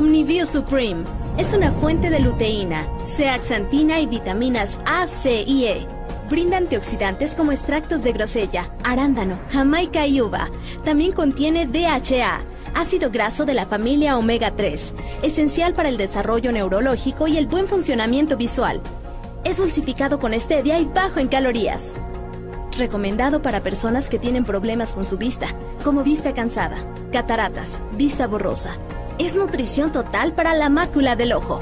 Omniview Supreme es una fuente de luteína, zeaxantina y vitaminas A, C y E. Brinda antioxidantes como extractos de grosella, arándano, jamaica y uva. También contiene DHA, ácido graso de la familia omega 3, esencial para el desarrollo neurológico y el buen funcionamiento visual. Es dulcificado con stevia y bajo en calorías. Recomendado para personas que tienen problemas con su vista, como vista cansada, cataratas, vista borrosa. Es nutrición total para la mácula del ojo.